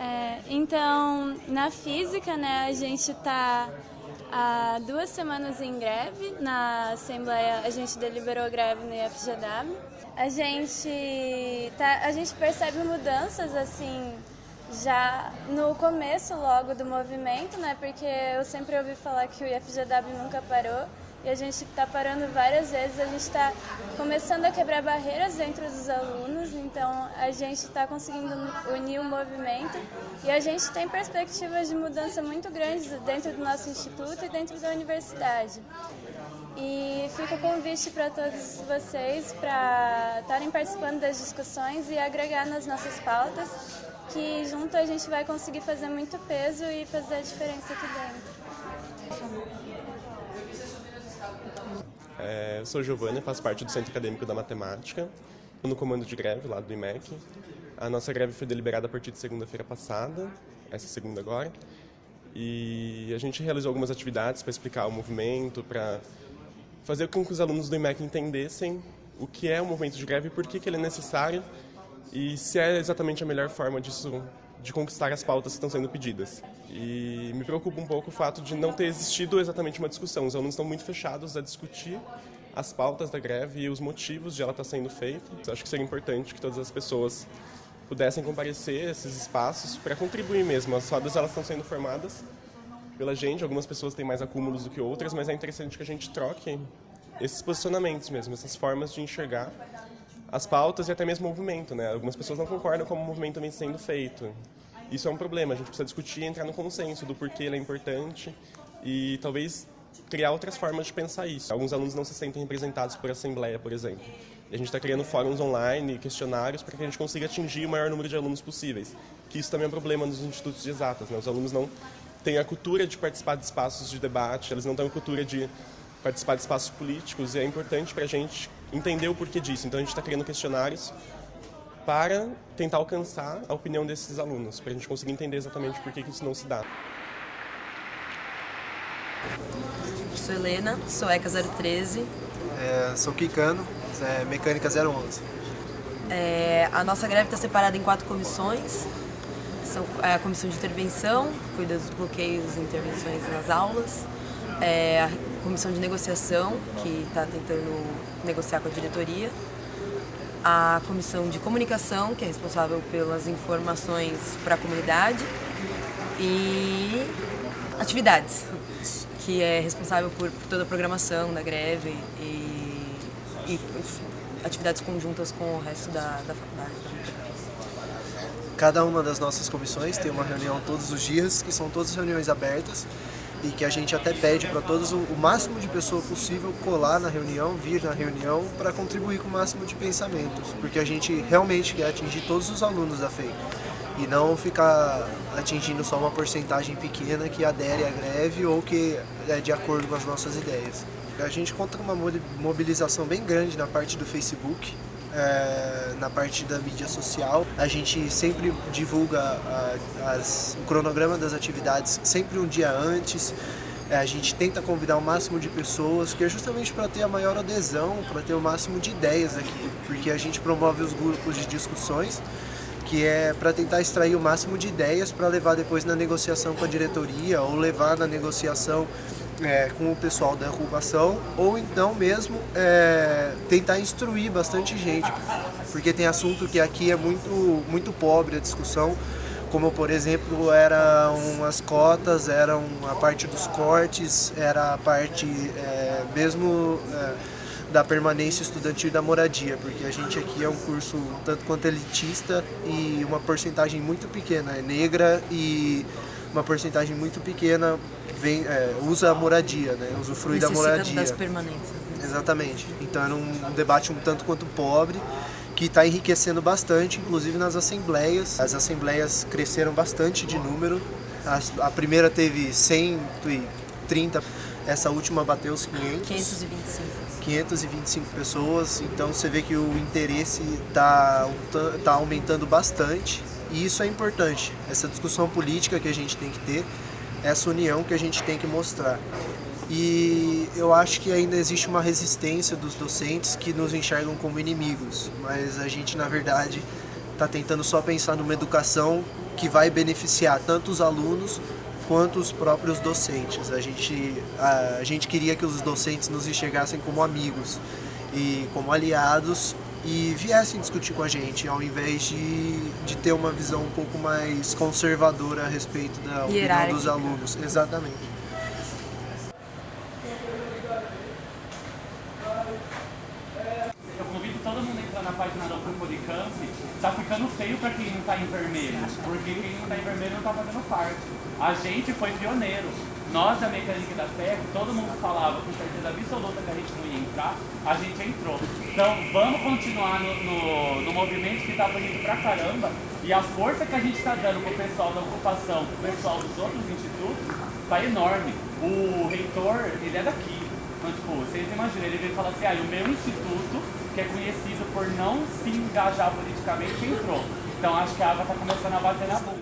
É, então, na física, né, a gente está há duas semanas em greve. Na Assembleia, a gente deliberou greve no IFGW. A gente, tá, a gente percebe mudanças, assim, já no começo logo do movimento, né? Porque eu sempre ouvi falar que o IFGW nunca parou e a gente está parando várias vezes, a gente está começando a quebrar barreiras dentro dos alunos, então a gente está conseguindo unir o movimento e a gente tem perspectivas de mudança muito grandes dentro do nosso instituto e dentro da universidade. E fica o convite para todos vocês para estarem participando das discussões e agregar nas nossas pautas, que junto a gente vai conseguir fazer muito peso e fazer a diferença aqui dentro. É, sou Giovana, faço parte do Centro Acadêmico da Matemática, no comando de greve lá do IMEC. A nossa greve foi deliberada a partir de segunda-feira passada, essa segunda agora, e a gente realizou algumas atividades para explicar o movimento, para fazer com que os alunos do IMEC entendessem o que é o movimento de greve, por que, que ele é necessário e se é exatamente a melhor forma disso de conquistar as pautas que estão sendo pedidas. E me preocupa um pouco o fato de não ter existido exatamente uma discussão. Os alunos estão muito fechados a discutir as pautas da greve e os motivos de ela estar sendo feita. Eu acho que seria importante que todas as pessoas pudessem comparecer a esses espaços para contribuir mesmo. As rodas elas estão sendo formadas pela gente, algumas pessoas têm mais acúmulos do que outras, mas é interessante que a gente troque esses posicionamentos mesmo, essas formas de enxergar as pautas e até mesmo o movimento, né? Algumas pessoas não concordam com o movimento vem sendo feito. Isso é um problema, a gente precisa discutir e entrar no consenso do porquê ele é importante e talvez criar outras formas de pensar isso. Alguns alunos não se sentem representados por assembleia, por exemplo. E a gente está criando fóruns online, questionários, para que a gente consiga atingir o maior número de alunos possíveis. Que isso também é um problema nos institutos de exatas. Né? Os alunos não têm a cultura de participar de espaços de debate, eles não têm a cultura de participar de espaços políticos, e é importante para a gente entender o porquê disso. Então a gente está criando questionários para tentar alcançar a opinião desses alunos, para a gente conseguir entender exatamente por que isso não se dá. Sou Helena, sou ECA 013. É, sou Kikano, é, Mecânica 011. É, a nossa greve está separada em quatro comissões. São é a comissão de intervenção, que cuida dos bloqueios e intervenções nas aulas. É a comissão de negociação, que está tentando negociar com a diretoria, a comissão de comunicação, que é responsável pelas informações para a comunidade, e atividades, que é responsável por toda a programação da greve e, e atividades conjuntas com o resto da, da faculdade. Cada uma das nossas comissões tem uma reunião todos os dias, que são todas reuniões abertas, e que a gente até pede para todos o máximo de pessoa possível colar na reunião, vir na reunião para contribuir com o máximo de pensamentos, porque a gente realmente quer atingir todos os alunos da FEI e não ficar atingindo só uma porcentagem pequena que adere à greve ou que é de acordo com as nossas ideias. A gente conta com uma mobilização bem grande na parte do Facebook, é, na parte da mídia social. A gente sempre divulga a, as, o cronograma das atividades sempre um dia antes. É, a gente tenta convidar o máximo de pessoas, que é justamente para ter a maior adesão, para ter o máximo de ideias aqui, porque a gente promove os grupos de discussões, que é para tentar extrair o máximo de ideias para levar depois na negociação com a diretoria ou levar na negociação é, com o pessoal da ocupação ou então mesmo é, tentar instruir bastante gente, porque tem assunto que aqui é muito, muito pobre a discussão, como por exemplo eram as cotas, eram a parte dos cortes, era a parte é, mesmo é, da permanência estudantil e da moradia, porque a gente aqui é um curso tanto quanto elitista e uma porcentagem muito pequena é negra e uma porcentagem muito pequena vem, é, usa a moradia, né? usufrui Necessita da moradia. das permanências. Né? Exatamente. Então era um debate um tanto quanto pobre, que está enriquecendo bastante, inclusive nas assembleias. As assembleias cresceram bastante de número. A, a primeira teve 130, essa última bateu os 500. 525. 525 pessoas, então você vê que o interesse está tá aumentando bastante e isso é importante, essa discussão política que a gente tem que ter essa união que a gente tem que mostrar. E eu acho que ainda existe uma resistência dos docentes que nos enxergam como inimigos, mas a gente, na verdade, está tentando só pensar numa educação que vai beneficiar tanto os alunos quanto os próprios docentes. A gente, a, a gente queria que os docentes nos enxergassem como amigos e como aliados e viessem discutir com a gente, ao invés de, de ter uma visão um pouco mais conservadora a respeito da opinião dos alunos. Exatamente. Eu convido todo mundo a entrar na página do Policamp. Tá ficando feio pra quem não tá em vermelho, porque quem não tá em vermelho não tá fazendo parte. A gente foi pioneiro. Nós da Mecânica da Ferro, todo mundo falava com certeza absoluta que a gente não ia entrar, a gente entrou. Então vamos continuar no, no, no movimento que está bonito pra caramba e a força que a gente está dando pro pessoal da ocupação, pro pessoal dos outros institutos, tá enorme. O reitor, ele é daqui. Então, tipo, vocês imaginam, ele veio falar assim, ah, o meu instituto, que é conhecido por não se engajar politicamente, entrou. Então acho que a água está começando a bater na bunda.